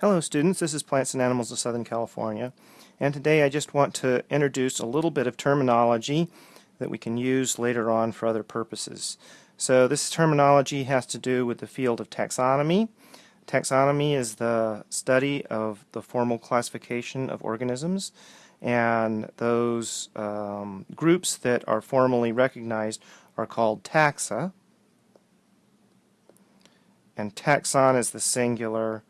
Hello students, this is Plants and Animals of Southern California and today I just want to introduce a little bit of terminology that we can use later on for other purposes. So this terminology has to do with the field of taxonomy. Taxonomy is the study of the formal classification of organisms and those um, groups that are formally recognized are called taxa and taxon is the singular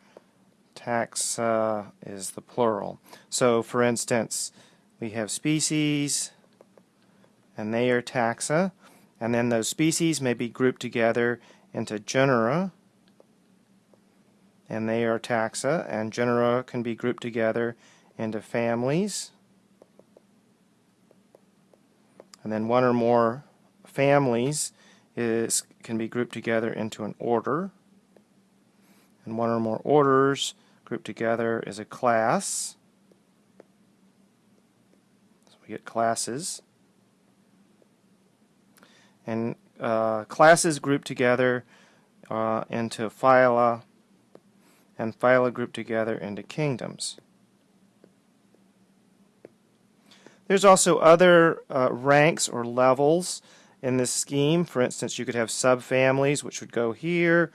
taxa uh, is the plural. So for instance, we have species, and they are taxa, and then those species may be grouped together into genera, and they are taxa, and genera can be grouped together into families, and then one or more families is can be grouped together into an order, and one or more orders grouped together is a class. So we get classes. And uh, classes grouped together uh, into phyla, and phyla grouped together into kingdoms. There's also other uh, ranks or levels in this scheme. For instance, you could have subfamilies, which would go here.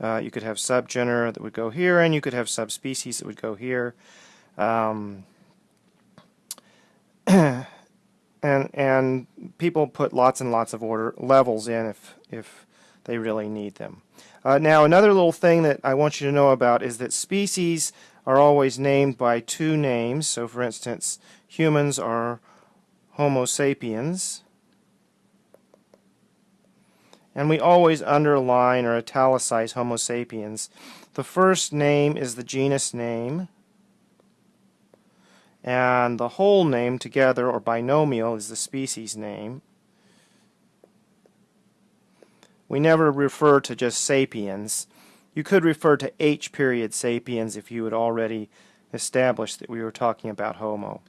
Uh, you could have subgenera that would go here, and you could have subspecies that would go here. Um, and and people put lots and lots of order levels in if if they really need them. Uh, now another little thing that I want you to know about is that species are always named by two names. So for instance, humans are Homo sapiens, and we always underline or italicize Homo sapiens. The first name is the genus name, and the whole name together, or binomial, is the species name. We never refer to just sapiens. You could refer to H period sapiens if you had already established that we were talking about Homo.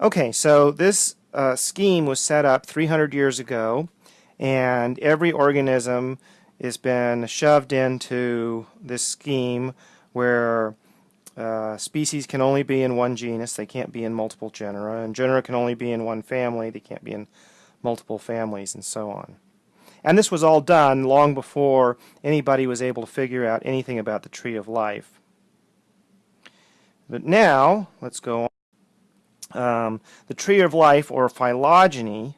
Okay, so this uh, scheme was set up 300 years ago and every organism has been shoved into this scheme where uh, species can only be in one genus, they can't be in multiple genera, and genera can only be in one family, they can't be in multiple families, and so on. And this was all done long before anybody was able to figure out anything about the tree of life. But now, let's go on. Um, the tree of life, or phylogeny,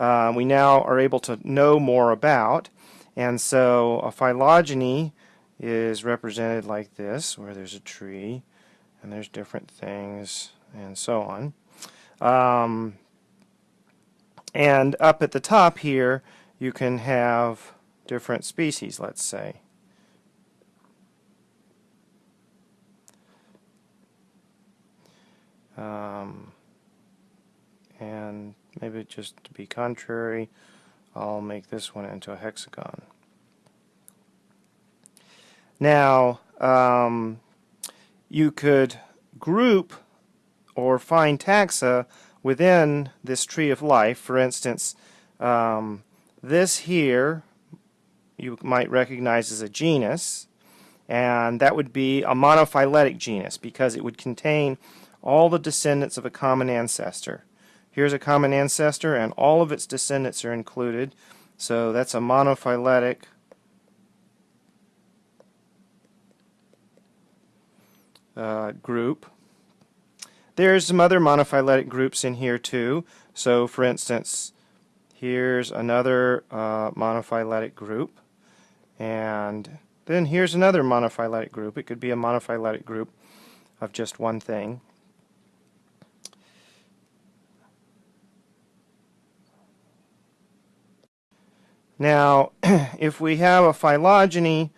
uh, we now are able to know more about. And so a phylogeny is represented like this, where there's a tree and there's different things and so on. Um, and up at the top here, you can have different species, let's say. Um, and maybe just to be contrary I'll make this one into a hexagon. Now um, you could group or find taxa within this tree of life. For instance, um, this here you might recognize as a genus and that would be a monophyletic genus because it would contain all the descendants of a common ancestor. Here's a common ancestor and all of its descendants are included. So that's a monophyletic uh, group. There's some other monophyletic groups in here too. So for instance, here's another uh, monophyletic group. And then here's another monophyletic group. It could be a monophyletic group of just one thing. Now, if we have a phylogeny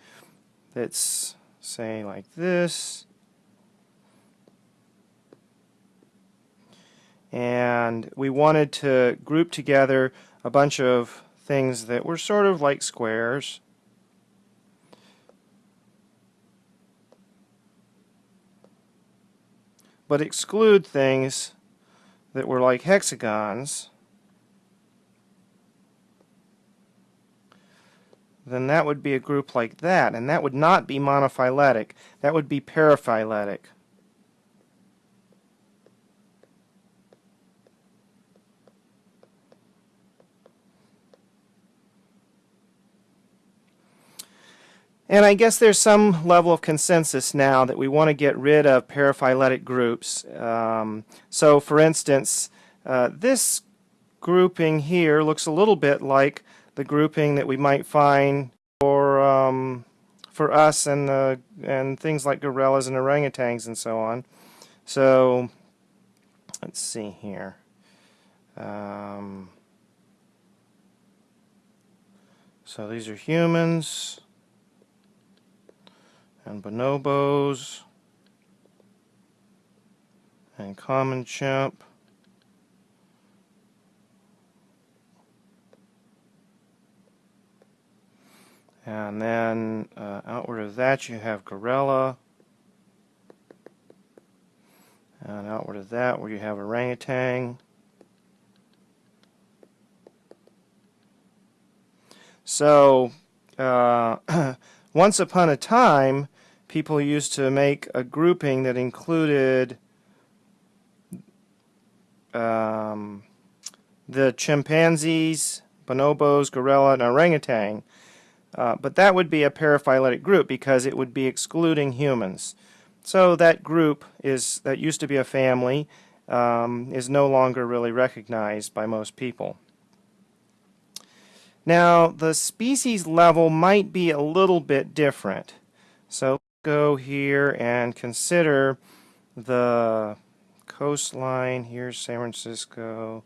that's, say, like this, and we wanted to group together a bunch of things that were sort of like squares, but exclude things that were like hexagons, then that would be a group like that, and that would not be monophyletic. That would be paraphyletic. And I guess there's some level of consensus now that we want to get rid of paraphyletic groups. Um, so for instance, uh, this grouping here looks a little bit like the grouping that we might find for um, for us and the and things like gorillas and orangutans and so on. So let's see here. Um, so these are humans and bonobos and common chimp. And then uh, outward of that you have gorilla. And outward of that where you have orangutan. So uh, once upon a time people used to make a grouping that included um, the chimpanzees, bonobos, gorilla, and orangutan. Uh, but that would be a paraphyletic group because it would be excluding humans. So that group is that used to be a family um, is no longer really recognized by most people. Now the species level might be a little bit different. So go here and consider the coastline. Here's San Francisco,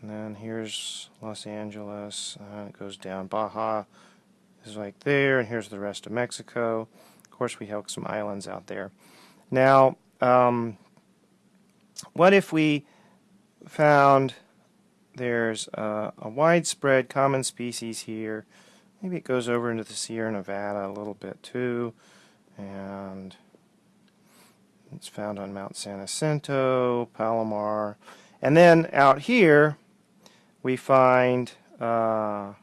and then here's Los Angeles, and it goes down Baja is right there, and here's the rest of Mexico. Of course, we have some islands out there. Now, um, what if we found there's a, a widespread common species here. Maybe it goes over into the Sierra Nevada a little bit too, and it's found on Mount San Jacinto, Palomar, and then out here we find uh,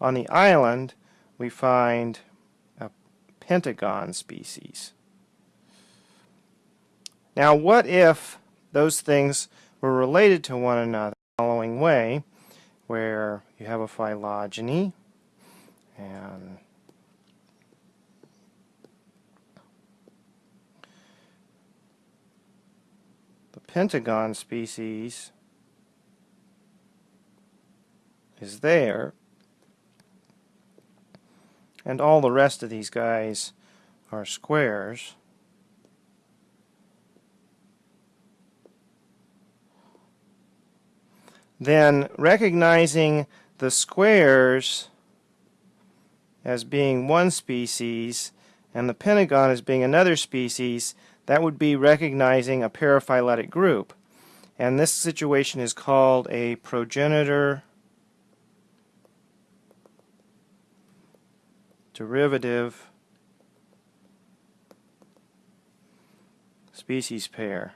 on the island we find a pentagon species. Now what if those things were related to one another the following way, where you have a phylogeny and the pentagon species is there and all the rest of these guys are squares. Then recognizing the squares as being one species and the pentagon as being another species, that would be recognizing a paraphyletic group. And this situation is called a progenitor derivative species pair.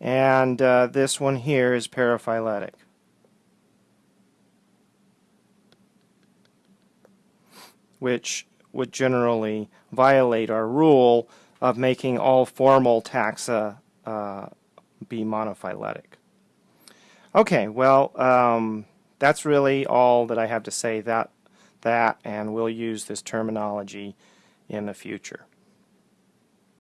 And uh, this one here is paraphyletic. which would generally violate our rule of making all formal taxa uh, be monophyletic. Okay, well, um, that's really all that I have to say that that and we'll use this terminology in the future.